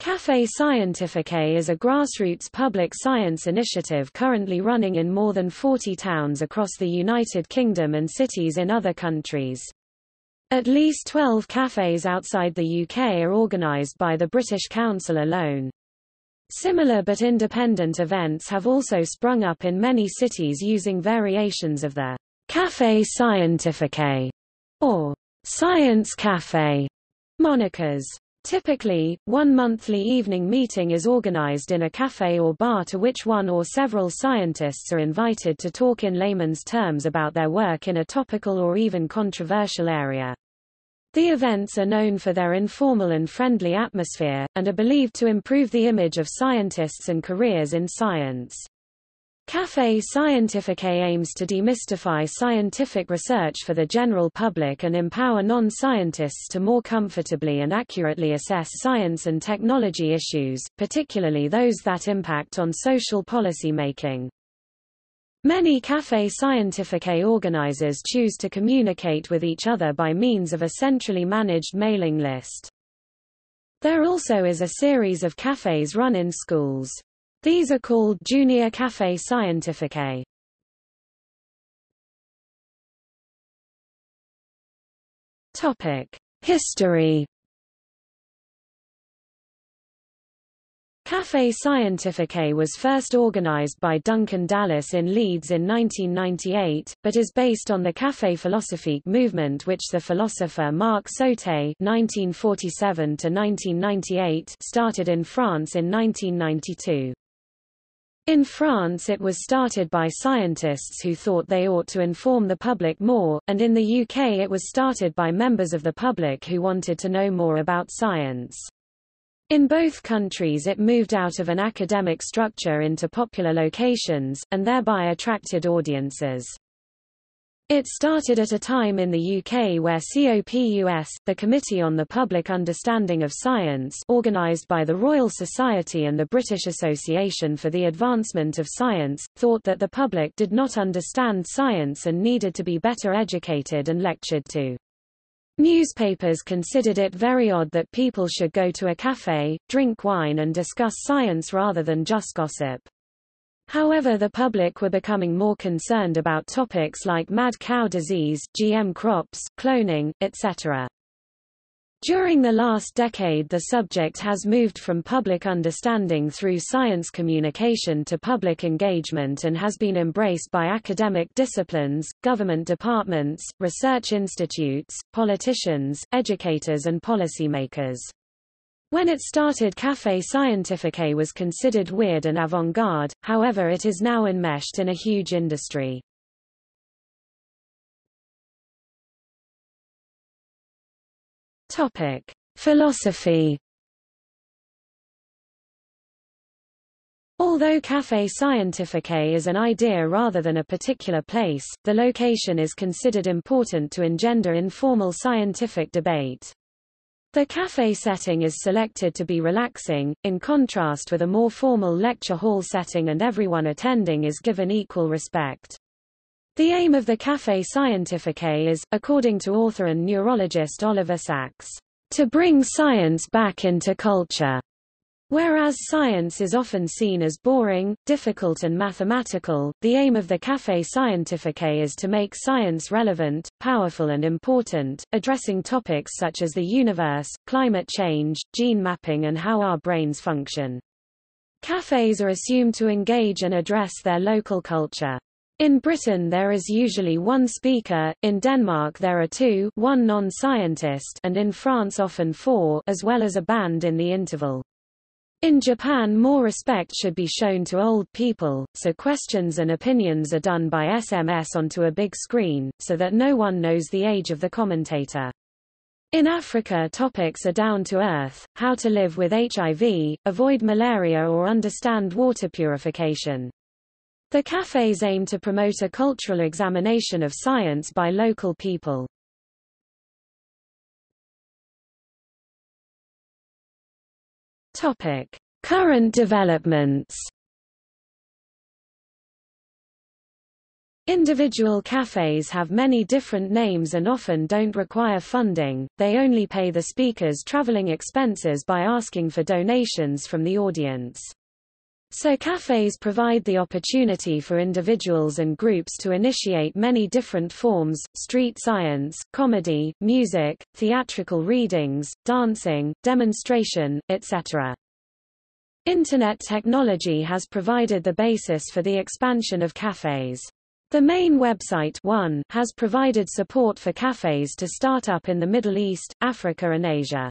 Café Scientifique is a grassroots public science initiative currently running in more than 40 towns across the United Kingdom and cities in other countries. At least 12 cafes outside the UK are organised by the British Council alone. Similar but independent events have also sprung up in many cities using variations of the Café Scientifique or Science Café monikers. Typically, one monthly evening meeting is organized in a cafe or bar to which one or several scientists are invited to talk in layman's terms about their work in a topical or even controversial area. The events are known for their informal and friendly atmosphere, and are believed to improve the image of scientists and careers in science. Café Scientifique aims to demystify scientific research for the general public and empower non-scientists to more comfortably and accurately assess science and technology issues, particularly those that impact on social policy making. Many Café Scientifique organizers choose to communicate with each other by means of a centrally managed mailing list. There also is a series of cafes run in schools. These are called Junior Café Scientifique. Topic: History. Café Scientifique was first organized by Duncan Dallas in Leeds in 1998, but is based on the Café Philosophique movement which the philosopher Marc Sauté (1947–1998) started in France in 1992. In France it was started by scientists who thought they ought to inform the public more, and in the UK it was started by members of the public who wanted to know more about science. In both countries it moved out of an academic structure into popular locations, and thereby attracted audiences. It started at a time in the UK where COPUS, the Committee on the Public Understanding of Science organised by the Royal Society and the British Association for the Advancement of Science, thought that the public did not understand science and needed to be better educated and lectured to. Newspapers considered it very odd that people should go to a cafe, drink wine and discuss science rather than just gossip. However the public were becoming more concerned about topics like mad cow disease, GM crops, cloning, etc. During the last decade the subject has moved from public understanding through science communication to public engagement and has been embraced by academic disciplines, government departments, research institutes, politicians, educators and policymakers. When it started Café Scientifique was considered weird and avant-garde, however it is now enmeshed in a huge industry. Topic: Philosophy. Although Café Scientifique is an idea rather than a particular place, the location is considered important to engender informal scientific debate. The cafe setting is selected to be relaxing, in contrast with a more formal lecture hall setting and everyone attending is given equal respect. The aim of the Café Scientifique is, according to author and neurologist Oliver Sacks, to bring science back into culture. Whereas science is often seen as boring, difficult and mathematical, the aim of the Café Scientifique is to make science relevant, powerful and important, addressing topics such as the universe, climate change, gene mapping and how our brains function. Cafes are assumed to engage and address their local culture. In Britain there is usually one speaker, in Denmark there are two one non-scientist and in France often four as well as a band in the interval. In Japan more respect should be shown to old people, so questions and opinions are done by SMS onto a big screen, so that no one knows the age of the commentator. In Africa topics are down to earth, how to live with HIV, avoid malaria or understand water purification. The cafes aim to promote a cultural examination of science by local people. Topic: Current developments. Individual cafes have many different names and often don't require funding, they only pay the speakers traveling expenses by asking for donations from the audience. So cafes provide the opportunity for individuals and groups to initiate many different forms, street science, comedy, music, theatrical readings, dancing, demonstration, etc. Internet technology has provided the basis for the expansion of cafes. The main website one has provided support for cafes to start up in the Middle East, Africa and Asia.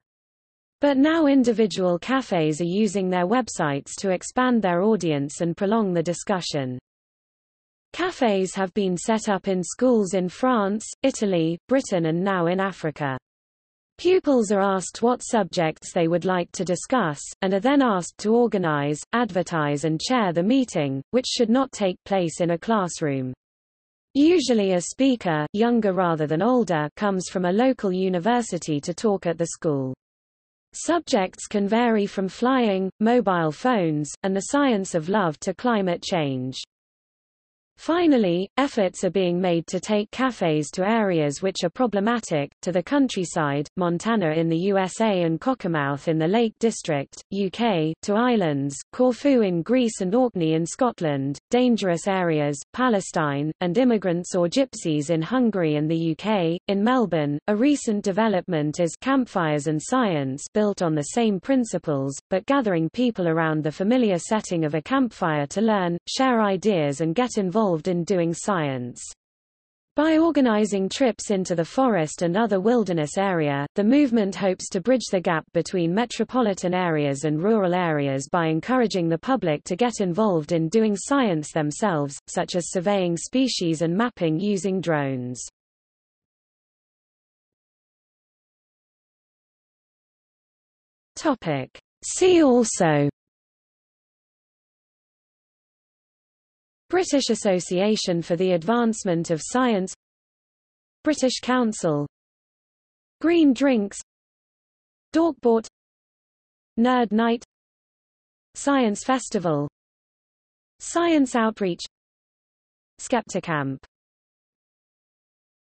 But now individual cafes are using their websites to expand their audience and prolong the discussion. Cafes have been set up in schools in France, Italy, Britain and now in Africa. Pupils are asked what subjects they would like to discuss, and are then asked to organize, advertise and chair the meeting, which should not take place in a classroom. Usually a speaker, younger rather than older, comes from a local university to talk at the school. Subjects can vary from flying, mobile phones, and the science of love to climate change. Finally, efforts are being made to take cafes to areas which are problematic, to the countryside, Montana in the USA and Cockermouth in the Lake District, UK, to islands, Corfu in Greece and Orkney in Scotland, dangerous areas, Palestine, and immigrants or gypsies in Hungary and the UK. In Melbourne, a recent development is Campfires and Science built on the same principles, but gathering people around the familiar setting of a campfire to learn, share ideas and get involved involved in doing science. By organizing trips into the forest and other wilderness area, the movement hopes to bridge the gap between metropolitan areas and rural areas by encouraging the public to get involved in doing science themselves, such as surveying species and mapping using drones. See also British Association for the Advancement of Science British Council Green Drinks Dorkbot Nerd Night Science Festival Science Outreach Skepticamp